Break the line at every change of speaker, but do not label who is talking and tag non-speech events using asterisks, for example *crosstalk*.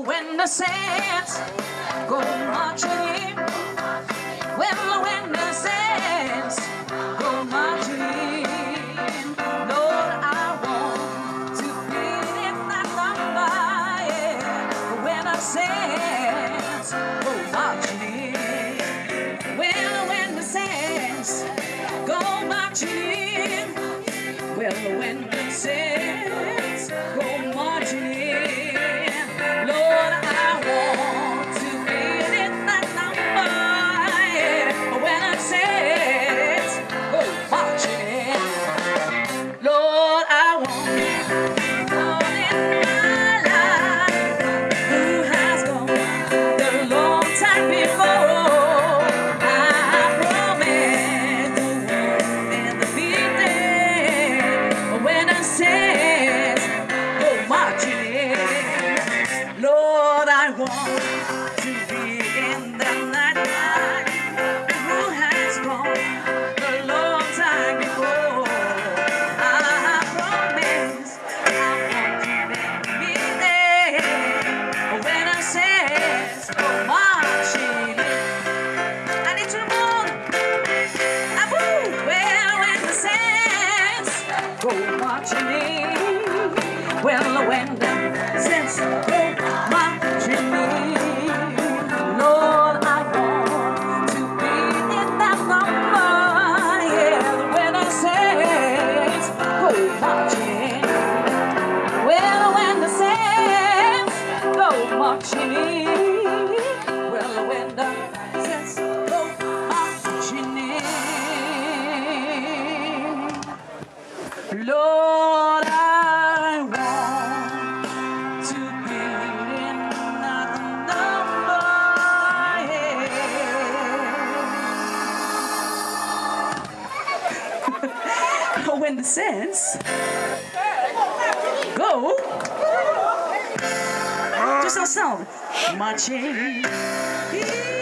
When the saints go marching in, well, when the saints go marching in, Lord, I want to be in that number. Yeah. When the saints go marching in, when the saints go marching in, well, when want to be in the night who has long time before. I promise I want to be there when I oh, marching in. I need to well oh, in. Well, when the when the saints *laughs* go marching in,